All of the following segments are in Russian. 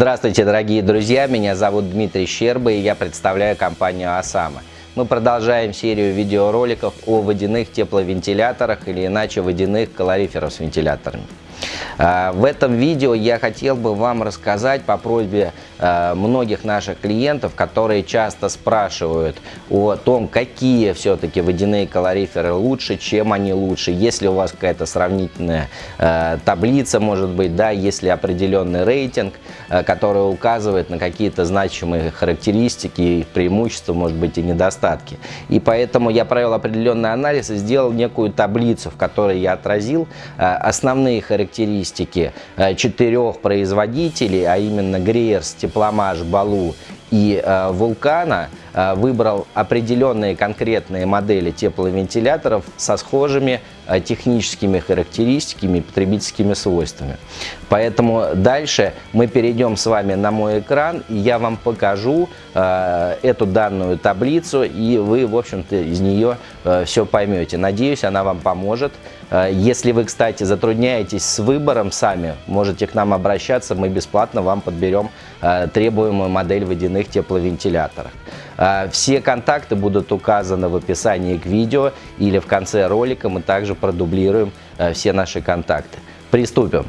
Здравствуйте, дорогие друзья! Меня зовут Дмитрий Щерба и я представляю компанию «Осама». Мы продолжаем серию видеороликов о водяных тепловентиляторах или иначе водяных калориферов с вентиляторами. А, в этом видео я хотел бы вам рассказать по просьбе а, многих наших клиентов, которые часто спрашивают о том, какие все-таки водяные калориферы лучше, чем они лучше, если у вас какая-то сравнительная а, таблица, может быть, да, если определенный рейтинг, который указывает на какие-то значимые характеристики, преимущества, может быть, и недостатки. И поэтому я провел определенный анализ и сделал некую таблицу, в которой я отразил основные характеристики характеристики э, четырех производителей, а именно Греерс, Тепломаш, Балу и э, Вулкана, выбрал определенные конкретные модели тепловентиляторов со схожими э, техническими характеристиками потребительскими свойствами. Поэтому дальше мы перейдем с вами на мой экран, и я вам покажу э, эту данную таблицу, и вы, в общем-то, из нее э, все поймете. Надеюсь, она вам поможет. Э, если вы, кстати, затрудняетесь с выбором сами, можете к нам обращаться, мы бесплатно вам подберем э, требуемую модель водяных тепловентиляторов. Э, все контакты будут указаны в описании к видео или в конце ролика мы также продублируем все наши контакты. Приступим.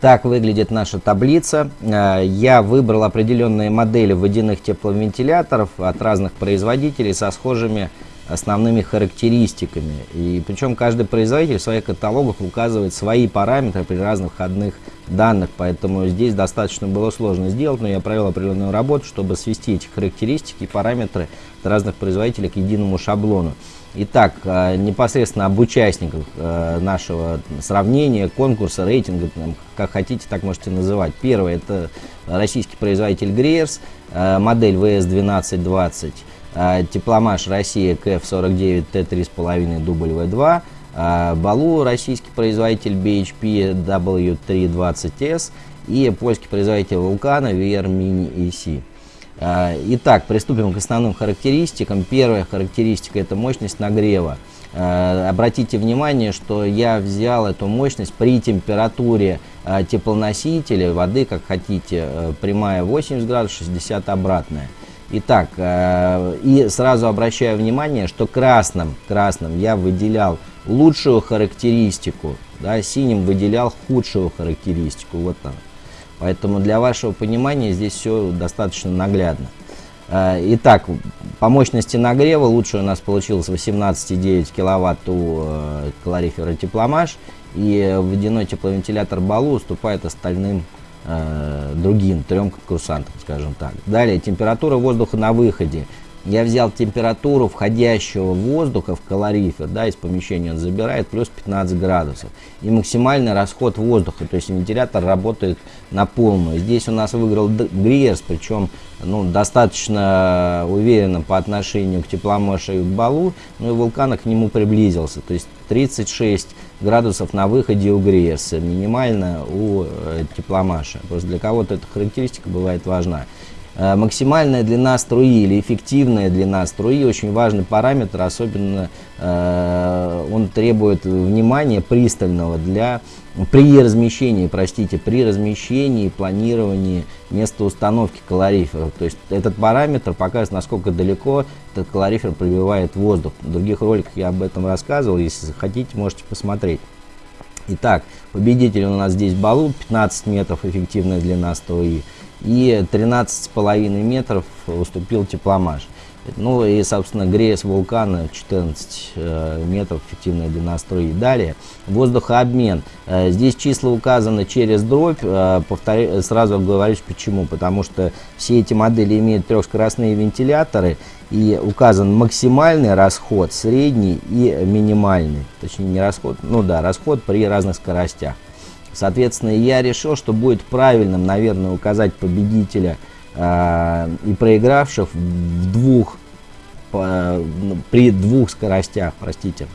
Так выглядит наша таблица. Я выбрал определенные модели водяных тепловентиляторов от разных производителей со схожими основными характеристиками. И причем каждый производитель в своих каталогах указывает свои параметры при разных входных данных, поэтому здесь достаточно было сложно сделать, но я провел определенную работу, чтобы свести эти характеристики и параметры разных производителей к единому шаблону. Итак, э, непосредственно об участниках э, нашего сравнения, конкурса, рейтинга, как хотите, так можете называть. Первый – это российский производитель Греерс, э, модель VS1220. А, Тепломаш Россия КФ-49 Т3,5 W2, а, Балу российский производитель BHP W320S и польский производитель Вулкана VR Mini EC. А, итак, приступим к основным характеристикам. Первая характеристика – это мощность нагрева. Обратите внимание, что я взял эту мощность при температуре теплоносителя воды, как хотите, прямая 80 градусов, 60 обратная. Итак, э, и сразу обращаю внимание, что красным, красным я выделял лучшую характеристику, да, синим выделял худшую характеристику. Вот там. Поэтому для вашего понимания здесь все достаточно наглядно. Э, итак, по мощности нагрева лучше у нас получилось 18,9 киловатт у э, калорифера Тепломаш. И водяной тепловентилятор Балу уступает остальным э, другим трем конкурсантам, скажем так. Далее, температура воздуха на выходе. Я взял температуру входящего воздуха в калорифер, да, из помещения он забирает, плюс 15 градусов. И максимальный расход воздуха, то есть вентилятор работает на полную. Здесь у нас выиграл Гриерс, причем ну, достаточно уверенно по отношению к тепломошу и к балу, ну и вулкана к нему приблизился. То есть 36 градусов на выходе у Гриерса, минимально у э, тепломаша. Просто для кого-то эта характеристика бывает важна. Э, максимальная длина струи или эффективная длина струи очень важный параметр, особенно э, он требует внимания пристального для при размещении, простите, при размещении и планировании места установки калориферов. То есть этот параметр показывает, насколько далеко этот калорифер пробивает воздух. В других роликах я об этом рассказывал, если хотите, можете посмотреть. Итак, победитель у нас здесь Балу, 15 метров эффективная длина струи и 13,5 метров уступил тепломаш. Ну и, собственно, греясь вулкана 14 э, метров, эффективная длина струи. Далее, воздухообмен. Э, здесь числа указаны через дробь. Э, повторю, сразу говорю почему. Потому что все эти модели имеют трехскоростные вентиляторы и указан максимальный расход, средний и минимальный. Точнее, не расход, ну да, расход при разных скоростях. Соответственно, я решил, что будет правильным, наверное, указать победителя и проигравших в двух, по, ну, при двух скоростях, простите,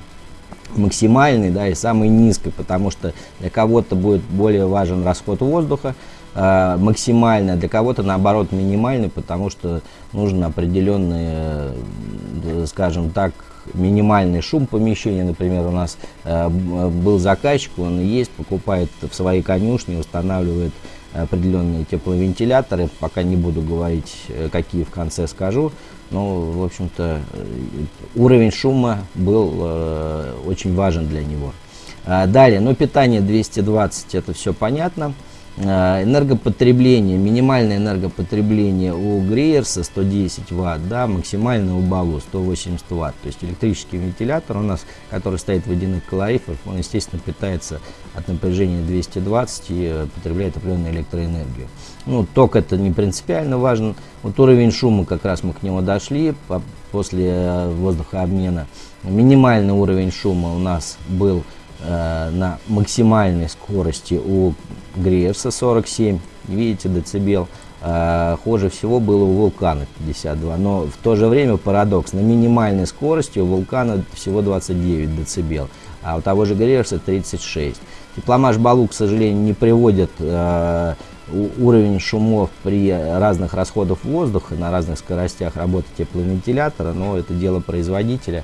максимальной, да, и самой низкой, потому что для кого-то будет более важен расход воздуха, э, максимально, для кого-то наоборот минимальный, потому что нужен определенный, э, скажем так, минимальный шум помещения. Например, у нас э, был заказчик, он есть, покупает в своей конюшне, устанавливает определенные тепловентиляторы. Пока не буду говорить, э, какие в конце скажу. Но, в общем-то, э, уровень шума был э, очень важен для него. А, далее, ну, питание 220, это все понятно. А, энергопотребление, минимальное энергопотребление у Греерса 110 Вт, да, максимальное у Балу 180 Вт. То есть электрический вентилятор у нас, который стоит в водяных калорифах, он, естественно, питается от напряжения 220 и э, потребляет определенную электроэнергию. Ну, ток это не принципиально важен. Вот уровень шума, как раз мы к нему дошли после э, воздухообмена. Минимальный уровень шума у нас был э, на максимальной скорости у Греерса 47, видите, децибел. Э, хуже всего было у вулкана 52, но в то же время парадокс, на минимальной скорости у вулкана всего 29 децибел, а у того же Греерса 36. Тепломаш Балу, к сожалению, не приводит э, уровень шумов при разных расходах воздуха, на разных скоростях работы тепловентилятора, но это дело производителя.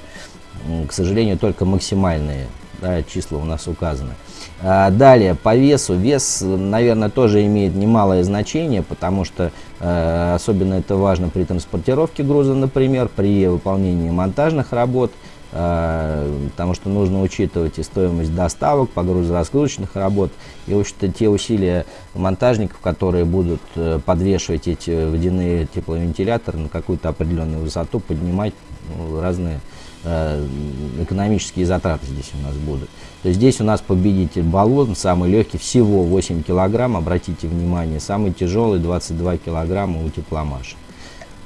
К сожалению, только максимальные да, числа у нас указаны. А, далее, по весу. Вес, наверное, тоже имеет немалое значение, потому что э, особенно это важно при транспортировке груза, например, при выполнении монтажных работ, э, потому что нужно учитывать и стоимость доставок, погрузно-разгрузочных работ, и, общем-то, те усилия монтажников, которые будут э, подвешивать эти водяные тепловентиляторы на какую-то определенную высоту, поднимать ну, разные экономические затраты здесь у нас будут. То есть здесь у нас победитель баллон, самый легкий, всего 8 килограмм, обратите внимание, самый тяжелый 22 килограмма у тепломаша.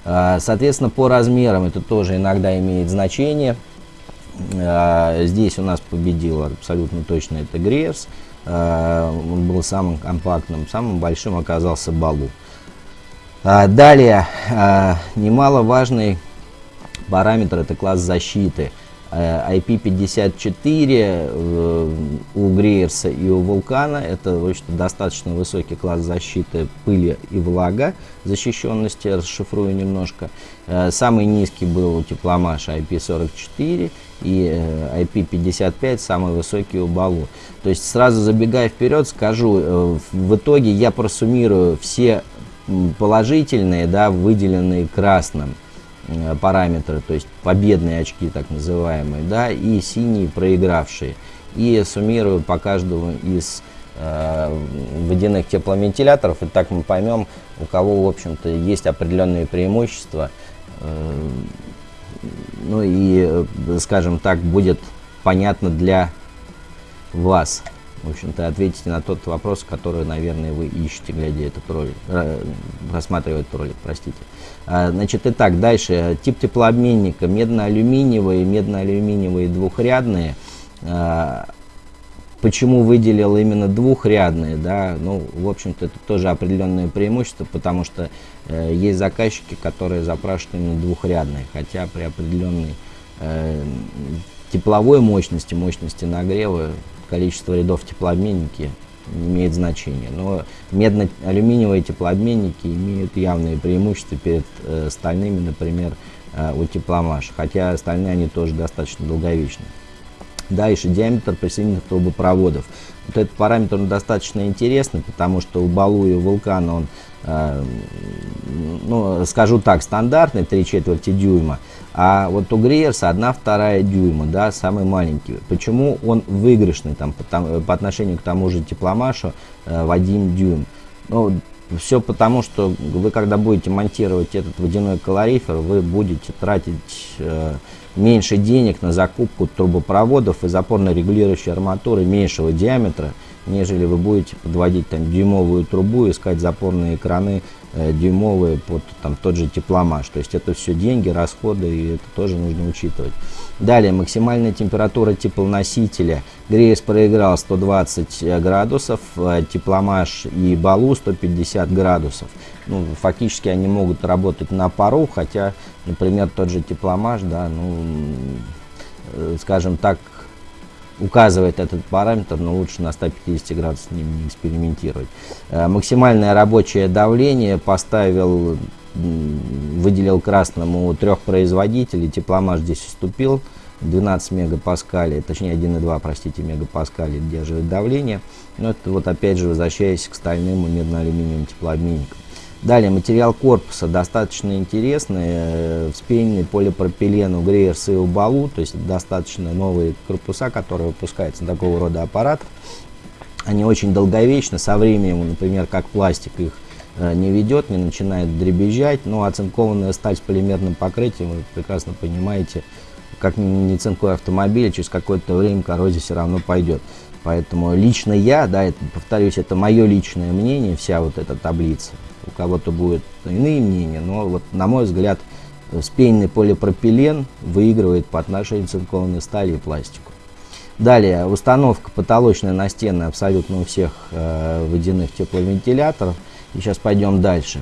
Э, соответственно, по размерам это тоже иногда имеет значение. Э, здесь у нас победил абсолютно точно это Греерс. Он был самым компактным, самым большим оказался Балу. Далее, немаловажный параметр это класс защиты. IP54 э, э, у Греерса и у Вулкана это в общем достаточно высокий класс защиты пыли и влага, защищенности, расшифрую немножко. Э, самый низкий был у Тепломаша IP44 и IP55 самый высокий у Балу. То есть сразу забегая вперед, скажу, в итоге я просуммирую все положительные, да, выделенные красным Э, параметры, то есть победные очки так называемые, да, и синие проигравшие. И суммирую по каждому из э, водяных тепловентиляторов, и так мы поймем, у кого, в общем-то, есть определенные преимущества. Э, ну и, э, скажем так, будет понятно для вас в общем-то, ответите на тот вопрос, который, наверное, вы ищете, глядя этот ролик, э, рассматривая этот ролик, простите. А, значит, итак, дальше. Тип теплообменника медно-алюминиевые, медно-алюминиевые двухрядные. А, почему выделил именно двухрядные, да, ну, в общем-то, это тоже определенное преимущество, потому что э, есть заказчики, которые запрашивают именно двухрядные, хотя при определенной э, тепловой мощности, мощности нагрева количество рядов теплообменники имеет значения. Но медно-алюминиевые теплообменники имеют явные преимущества перед э, стальными, например, э, у тепломаш, хотя стальные они тоже достаточно долговечны. Дальше диаметр присоединенных трубопроводов. Вот этот параметр он достаточно интересный, потому что у Балу и у Вулкана он, э, ну, скажу так, стандартный, 3 четверти дюйма. А вот у Гриерса 1 вторая дюйма, да, самый маленький. Почему он выигрышный там, по, по отношению к тому же тепломашу э, в 1 дюйм? Ну, все потому, что вы когда будете монтировать этот водяной калорифер, вы будете тратить э, меньше денег на закупку трубопроводов и запорно-регулирующей арматуры меньшего диаметра, нежели вы будете подводить там дюймовую трубу, искать запорные краны дюймовые под там, тот же тепломаш. То есть это все деньги, расходы, и это тоже нужно учитывать. Далее, максимальная температура теплоносителя. Грейс проиграл 120 э, градусов, э, тепломаш и балу 150 градусов. Ну, фактически они могут работать на пару, хотя, например, тот же тепломаш, да, ну, э, скажем так, указывает этот параметр, но лучше на 150 градусах не, не экспериментировать. Э, максимальное рабочее давление поставил, выделил красному трех производителей, тепломаш здесь уступил 12 мегапаскалей, точнее 1,2, простите, мегапаскалей держит давление. Но это вот опять же возвращаясь к стальным и медно-алюминиевым теплообменникам. Далее, материал корпуса достаточно интересный, э, вспененный полипропилен у Грейерс и у Балу, то есть достаточно новые корпуса, которые выпускаются на такого рода аппаратов. Они очень долговечны, со временем, например, как пластик их э, не ведет, не начинает дребезжать, но оцинкованная сталь с полимерным покрытием, вы прекрасно понимаете, как не цинковый автомобиль, через какое-то время коррозия все равно пойдет. Поэтому лично я, да, это, повторюсь, это мое личное мнение, вся вот эта таблица. У кого-то будут иные мнения, но вот на мой взгляд спейный полипропилен выигрывает по отношению к цинкованной стали и пластику. Далее, установка потолочная настенная абсолютно у всех э, водяных тепловентиляторов. И сейчас пойдем дальше.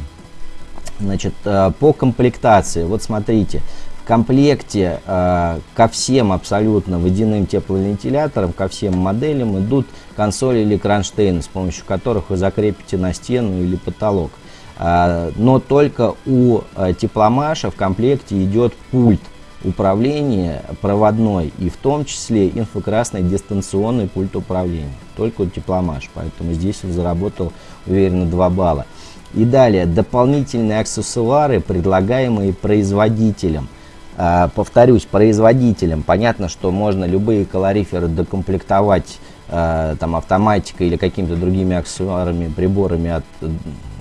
Значит, э, по комплектации, вот смотрите, комплекте э, ко всем абсолютно водяным тепловентиляторам, ко всем моделям идут консоли или кронштейны, с помощью которых вы закрепите на стену или потолок. Э, но только у э, тепломаша в комплекте идет пульт управления проводной и в том числе инфракрасный дистанционный пульт управления. Только у тепломаш, поэтому здесь он заработал уверенно 2 балла. И далее, дополнительные аксессуары, предлагаемые производителем. А, повторюсь, производителям. Понятно, что можно любые калориферы докомплектовать а, там, автоматикой или какими-то другими аксессуарами, приборами от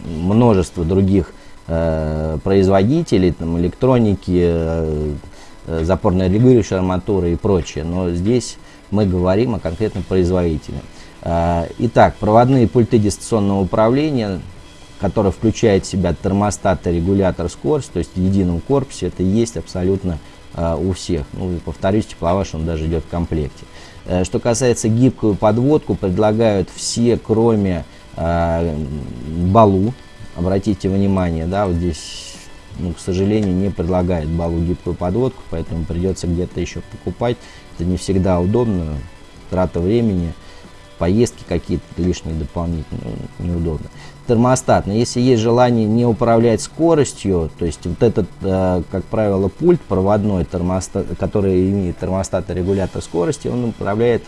множества других а, производителей, там, электроники, запорно-регулирующей арматуры и прочее. Но здесь мы говорим о конкретном производителе. Итак, проводные пульты дистанционного управления который включает в себя термостат и регулятор скорости, то есть в едином корпусе, это есть абсолютно э, у всех. Ну, повторюсь, тепловаш он даже идет в комплекте. Э, что касается гибкую подводку, предлагают все, кроме э, Балу. Обратите внимание, да, вот здесь, ну, к сожалению, не предлагает Балу гибкую подводку, поэтому придется где-то еще покупать. Это не всегда удобно, трата времени поездки какие-то лишние дополнительные, ну, неудобно. Термостат, но если есть желание не управлять скоростью, то есть вот этот, э, как правило, пульт проводной, термостат, который имеет термостат и регулятор скорости, он управляет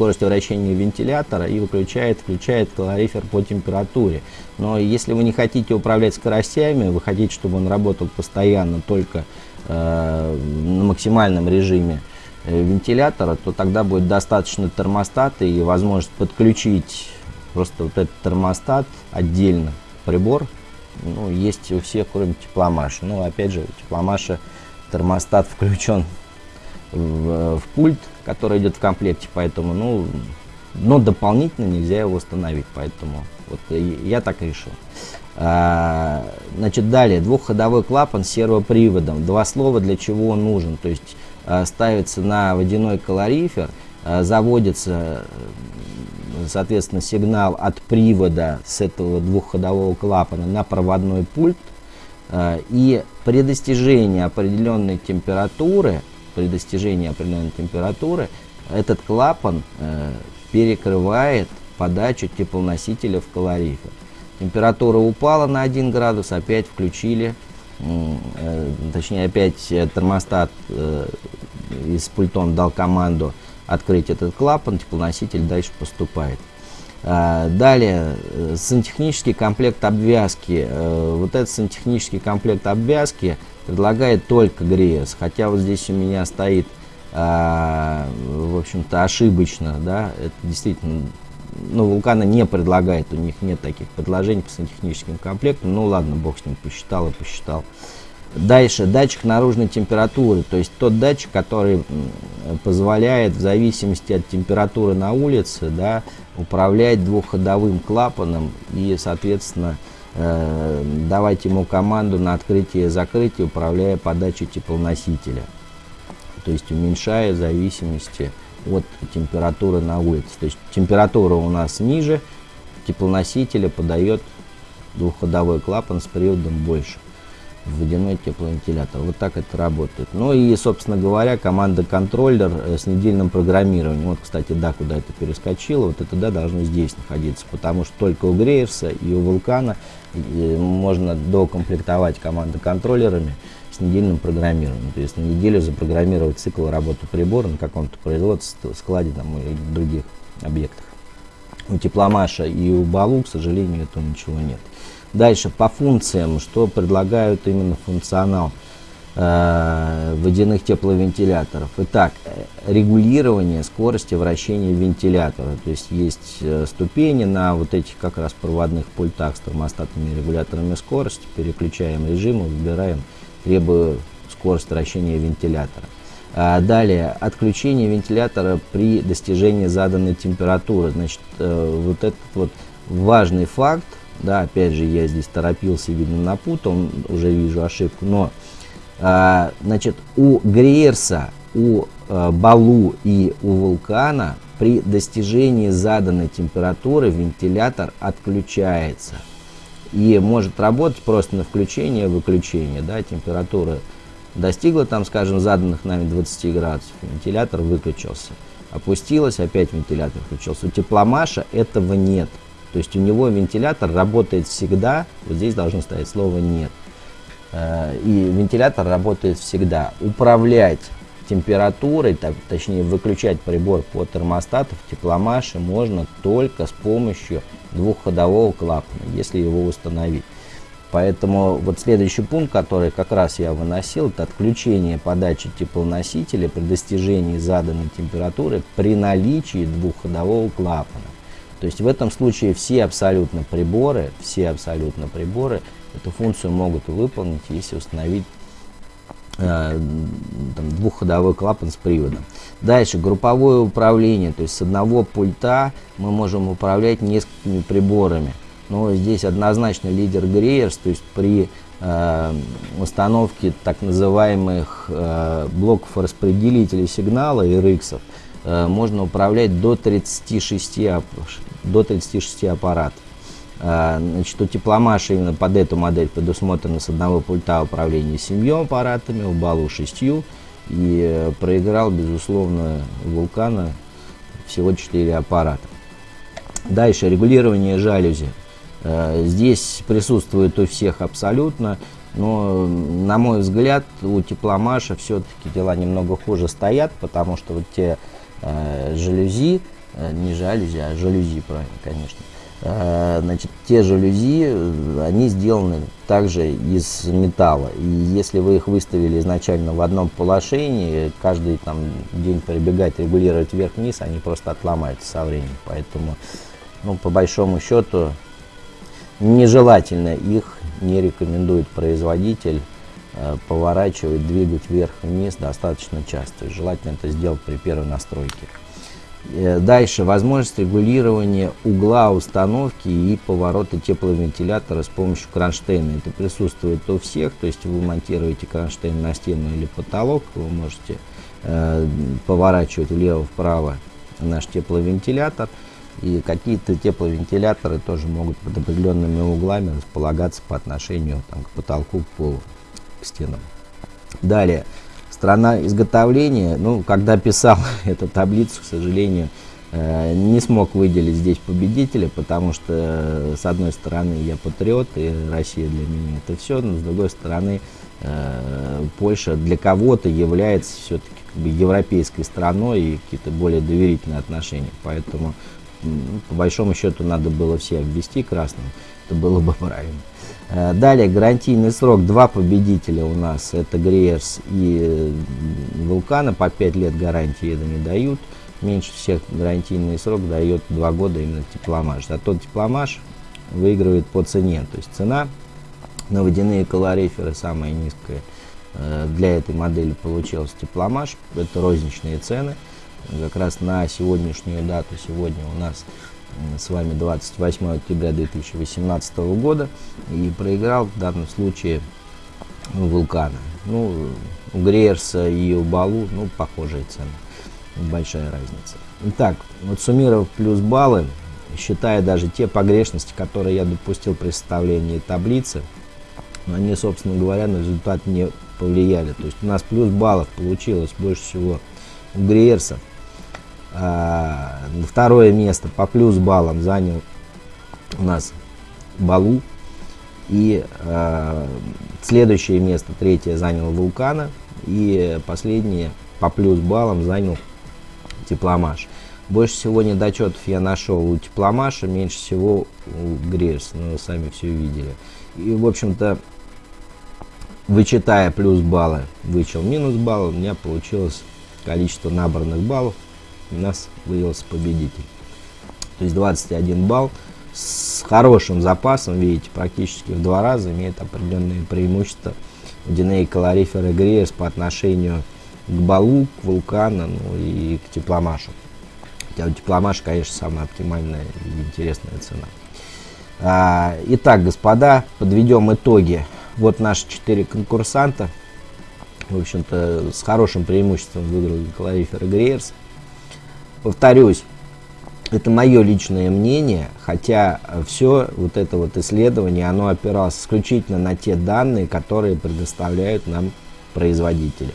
скоростью вращения вентилятора и выключает, включает калорифер по температуре. Но если вы не хотите управлять скоростями, вы хотите, чтобы он работал постоянно только э, на максимальном режиме, Э, вентилятора, то тогда будет достаточно термостата и возможность подключить просто вот этот термостат отдельно прибор. Ну, есть у всех, кроме тепломаша. Ну, опять же, тепломаша термостат включен в, в пульт, который идет в комплекте, поэтому, ну, но дополнительно нельзя его установить, поэтому вот я так решил. А, значит, далее, двухходовой клапан с сервоприводом. Два слова, для чего он нужен. То есть Э, ставится на водяной калорифер, э, заводится, соответственно, сигнал от привода с этого двухходового клапана на проводной пульт, и при достижении определенной температуры, при достижении определенной температуры, этот клапан перекрывает подачу теплоносителя в калорифер. Температура упала на 1 градус, опять включили Э, точнее опять э, термостат э, с пультом дал команду открыть этот клапан, теплоноситель дальше поступает. Далее, сантехнический комплект обвязки. Вот этот сантехнический комплект обвязки предлагает только Греес, хотя вот здесь у меня стоит, в общем-то, ошибочно, да, это действительно ну, Вулкана не предлагает, у них нет таких предложений по сантехническим комплектам. Ну ладно, бог с ним, посчитал и посчитал. Дальше, датчик наружной температуры, то есть тот датчик, который позволяет в зависимости от температуры на улице да, управлять двухходовым клапаном и, соответственно, э, давать ему команду на открытие и закрытие, управляя подачей теплоносителя. То есть уменьшая зависимости от температуры на улице. То есть температура у нас ниже, теплоносителя подает двухходовой клапан с приводом больше водяной тепловентилятор. Вот так это работает. Ну и, собственно говоря, команда контроллер э, с недельным программированием. Вот, кстати, да, куда это перескочило, вот это да должно здесь находиться, потому что только у Греевса и у Вулкана э, можно докомплектовать команды контроллерами с недельным программированием. То есть на неделю запрограммировать цикл работы прибора на каком-то производстве, складе там, или других объектах. У Тепломаша и у Балу, к сожалению, этого ничего нет. Дальше по функциям, что предлагают именно функционал э, водяных тепловентиляторов. Итак, регулирование скорости вращения вентилятора. То есть есть э, ступени на вот этих как раз проводных пультах с термостатными регуляторами скорости. Переключаем режим, выбираем, требую скорость вращения вентилятора. А далее, отключение вентилятора при достижении заданной температуры. Значит, э, вот этот вот важный факт, да, опять же, я здесь торопился, видно, напутал, уже вижу ошибку, но, а, значит, у Гриерса, у а, Балу и у Вулкана при достижении заданной температуры вентилятор отключается. И может работать просто на включение и выключение, да, температура достигла там, скажем, заданных нами 20 градусов, вентилятор выключился. Опустилась, опять вентилятор включился. У тепломаша этого нет. То есть у него вентилятор работает всегда, вот здесь должно стоять слово «нет». Э, и вентилятор работает всегда. Управлять температурой, точнее выключать прибор по термостату в тепломаше можно только с помощью двухходового клапана, если его установить. Поэтому вот следующий пункт, который как раз я выносил, это отключение подачи теплоносителя при достижении заданной температуры при наличии двухходового клапана. То есть в этом случае все абсолютно приборы, все абсолютно приборы эту функцию могут выполнить, если установить э, там, двухходовой клапан с приводом. Дальше групповое управление, то есть с одного пульта мы можем управлять несколькими приборами. Но здесь однозначно лидер Греерс, то есть при э, установке так называемых э, блоков распределителей сигнала RX э, можно управлять до 36 до 36 аппаратов. А, значит, у тепломаша именно под эту модель предусмотрено с одного пульта управления семью аппаратами, у Балу шестью. И э, проиграл, безусловно, вулкана всего 4 аппарата. Дальше регулирование жалюзи. Э, здесь присутствует у всех абсолютно, но, на мой взгляд, у тепломаша все-таки дела немного хуже стоят, потому что вот те э, жалюзи, Э, не жалюзи, а жалюзи, правильно, конечно. Э, значит, те жалюзи, э, они сделаны также из металла. И если вы их выставили изначально в одном положении, каждый там день прибегать, регулировать вверх-вниз, они просто отломаются со временем. Поэтому, ну, по большому счету, нежелательно их не рекомендует производитель поворачивать, двигать вверх-вниз достаточно часто. Желательно это сделать при первой настройке. Э, дальше возможность регулирования угла установки и поворота тепловентилятора с помощью кронштейна. Это присутствует у всех, то есть вы монтируете кронштейн на стену или потолок, вы можете э, поворачивать влево-вправо наш тепловентилятор. И какие-то тепловентиляторы тоже могут под определенными углами располагаться по отношению там, к потолку, к полу, к стенам. Далее, Страна изготовления, ну, когда писал эту таблицу, к сожалению, э, не смог выделить здесь победителя, потому что, э, с одной стороны, я патриот, и Россия для меня это все, но с другой стороны, э, Польша для кого-то является все-таки как бы европейской страной и какие-то более доверительные отношения. Поэтому, по большому счету, надо было все обвести красным, это было бы правильно. Э, далее гарантийный срок, два победителя у нас, это Греерс и Вулкана, по 5 лет гарантии это не дают. Меньше всех гарантийный срок дает 2 года именно Тепломаш. А тот Тепломаш выигрывает по цене, то есть цена на водяные колориферы самая низкая э, для этой модели получилась Тепломаш, это розничные цены. Как раз на сегодняшнюю дату, сегодня у нас с вами 28 октября 2018 года и проиграл в данном случае вулкана. Ну, у Греерса и у Балу, ну, похожие цены, большая разница. Итак, вот суммировав плюс баллы, считая даже те погрешности, которые я допустил при составлении таблицы, они, собственно говоря, на результат не повлияли. То есть у нас плюс баллов получилось больше всего у Гриерса второе место по плюс баллам занял у нас Балу. И э, следующее место, третье, занял Вулкана. И последнее по плюс баллам занял Тепломаш. Больше всего недочетов я нашел у Тепломаша, меньше всего у Грейс. Ну, вы сами все видели. И, в общем-то, вычитая плюс баллы, вычел минус баллы, у меня получилось количество набранных баллов. Нас выявился победитель. То есть 21 балл с хорошим запасом, видите, практически в два раза имеет определенные преимущества водяные калориферы Гриерс по отношению к Балу, к Вулкану ну, и к Тепломашу. Хотя у Тепломаша, конечно, самая оптимальная и интересная цена. А, итак, господа, подведем итоги. Вот наши четыре конкурсанта. В общем-то, с хорошим преимуществом выиграли калориферы Гриерс. Повторюсь, это мое личное мнение, хотя все вот это вот исследование, оно опиралось исключительно на те данные, которые предоставляют нам производители.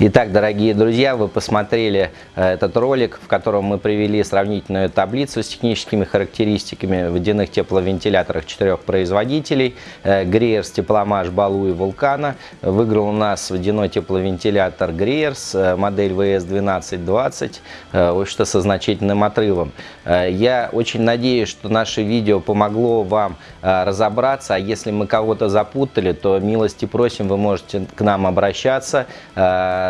Итак, дорогие друзья, вы посмотрели э, этот ролик, в котором мы привели сравнительную таблицу с техническими характеристиками водяных тепловентиляторов четырех производителей. Э, Греерс, Тепломаш, Балу и Вулкана. Выиграл у нас водяной тепловентилятор Греерс, э, модель VS1220, что со значительным отрывом. Я очень надеюсь, что наше видео помогло вам разобраться, а если мы кого-то запутали, то милости просим, вы можете к нам обращаться,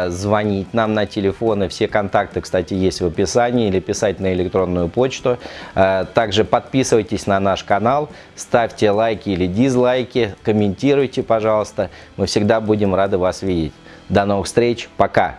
звонить нам на телефоны. Все контакты, кстати, есть в описании или писать на электронную почту. Э, также подписывайтесь на наш канал, ставьте лайки или дизлайки, комментируйте, пожалуйста. Мы всегда будем рады вас видеть. До новых встреч. Пока.